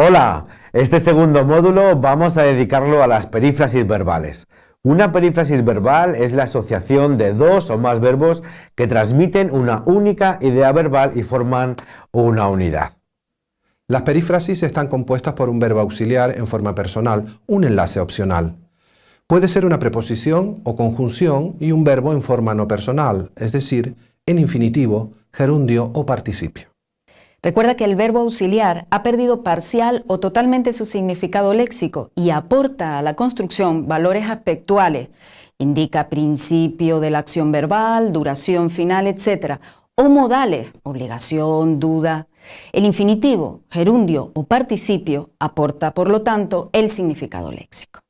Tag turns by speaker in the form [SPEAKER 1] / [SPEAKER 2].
[SPEAKER 1] Hola, este segundo módulo vamos a dedicarlo a las perífrasis verbales. Una perífrasis verbal es la asociación de dos o más verbos que transmiten una única idea verbal y forman una unidad.
[SPEAKER 2] Las perífrasis están compuestas por un verbo auxiliar en forma personal, un enlace opcional. Puede ser una preposición o conjunción y un verbo en forma no personal, es decir, en infinitivo, gerundio o participio.
[SPEAKER 3] Recuerda que el verbo auxiliar ha perdido parcial o totalmente su significado léxico y aporta a la construcción valores aspectuales. Indica principio de la acción verbal, duración final, etc. O modales, obligación, duda. El infinitivo, gerundio o participio aporta, por lo tanto, el significado léxico.